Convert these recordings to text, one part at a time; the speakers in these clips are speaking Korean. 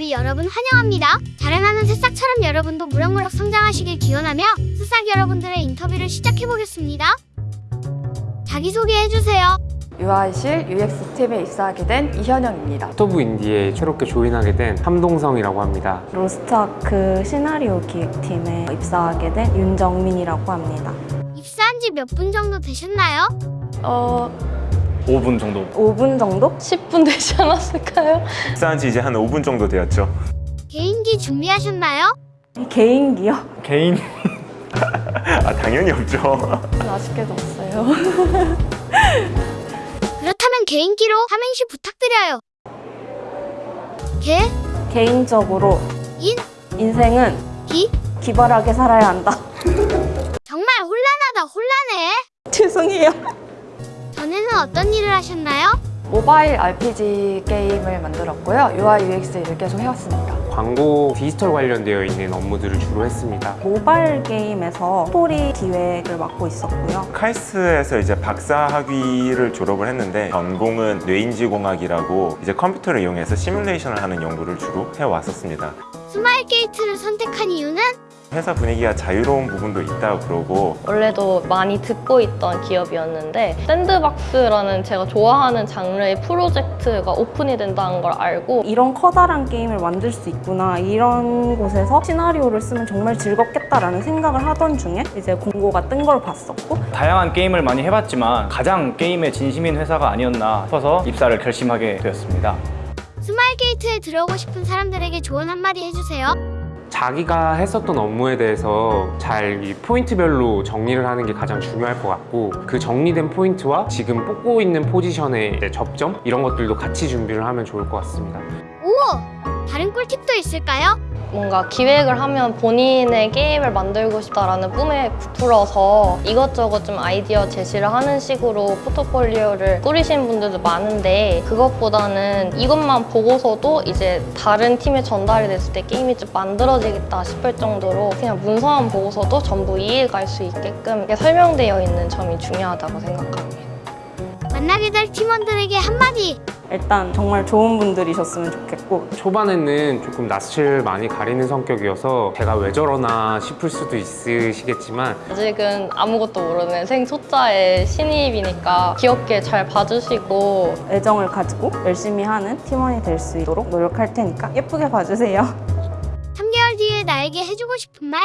여러분 환영합니다. 자라나는 새싹처럼 여러분도 무럭무럭 성장하시길 기원하며 새싹 여러분들의 인터뷰를 시작해보겠습니다. 자기소개해주세요. UI실 UX팀에 입사하게 된 이현영입니다. 스토브 인디에 새롭게 조인하게 된 함동성이라고 합니다. 로스트아크 시나리오 기획팀에 입사하게 된 윤정민이라고 합니다. 입사한 지 몇 분 정도 되셨나요? 어, 5분 정도 5분 정도? 10분 되지 않았을까요? 입사한 지 이제 한 5분 정도 되었죠. 개인기 준비하셨나요? 개인기요? 개인 아 당연히 없죠. 아쉽게도 없어요. 그렇다면 개인기로 삼행시 부탁드려요. 개, 개인적으로 인, 인생은 기. 기발하게 살아야 한다. 정말 혼란하다 혼란해. 죄송해요. 전에는 어떤 일을 하셨나요? 모바일 RPG 게임을 만들었고요. UI UX 일을 계속 해왔습니다. 광고 디지털 관련되어 있는 업무들을 주로 했습니다. 모바일 게임에서 스토리 기획을 맡고 있었고요. 카이스트에서 이제 박사 학위를 졸업을 했는데 전공은 뇌인지공학이라고 이제 컴퓨터를 이용해서 시뮬레이션을 하는 연구를 주로 해왔었습니다. 스마일 게이트를 선택한 이유는 회사 분위기가 자유로운 부분도 있다고 그러고 원래도 많이 듣고 있던 기업이었는데 sandbox라는 제가 좋아하는 장르의 프로젝트가 오픈이 된다는 걸 알고 이런 커다란 게임을 만들 수 있구나 이런 곳에서 시나리오를 쓰면 정말 즐겁겠다라는 생각을 하던 중에 이제 공고가 뜬 걸 봤었고 다양한 게임을 많이 해봤지만 가장 게임에 진심인 회사가 아니었나 싶어서 입사를 결심하게 되었습니다. 스마일 게이트에 들어오고 싶은 사람들에게 조언 한마디 해주세요. 자기가 했었던 업무에 대해서 잘이 포인트별로 정리를 하는 게 가장 중요할 것 같고 그 정리된 포인트와 지금 뽑고 있는 포지션의 접점 이런 것들도 같이 준비를 하면 좋을 것 같습니다. 오! 다른 꿀팁도 있을까요? 뭔가 기획을 하면 본인의 게임을 만들고 싶다라는 꿈에 부풀어서 이것저것 좀 아이디어 제시를 하는 식으로 포트폴리오를 꾸리신 분들도 많은데 그것보다는 이것만 보고서도 이제 다른 팀에 전달이 됐을 때 게임이 좀 만들어지겠다 싶을 정도로 그냥 문서만 보고서도 전부 이해갈 수 있게끔 설명되어 있는 점이 중요하다고 생각합니다. 만나게 될 팀원들에게 한마디! 일단 정말 좋은 분들이셨으면 좋겠고 초반에는 조금 낯을 많이 가리는 성격이어서 제가 왜 저러나 싶을 수도 있으시겠지만 아직은 아무것도 모르는 생초짜의 신입이니까 귀엽게 잘 봐주시고 애정을 가지고 열심히 하는 팀원이 될 수 있도록 노력할 테니까 예쁘게 봐주세요. 3개월 뒤에 나에게 해주고 싶은 말?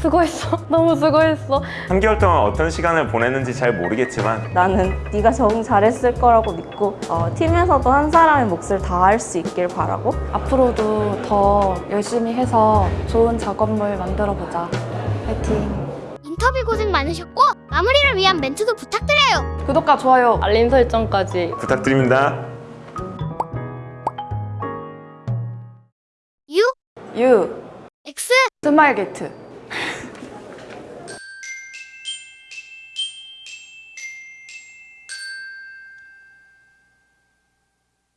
수고했어. 너무 수고했어. 3개월 동안 어떤 시간을 보냈는지 잘 모르겠지만 나는 네가 적응 잘했을 거라고 믿고 어, 팀에서도 한 사람의 몫을 다 할 수 있길 바라고 앞으로도 더 열심히 해서 좋은 작업물 만들어보자. 화이팅! 인터뷰 고생 많으셨고 마무리를 위한 멘트도 부탁드려요. 구독과 좋아요 알림 설정까지 부탁드립니다. U, U X, 스마일 게이트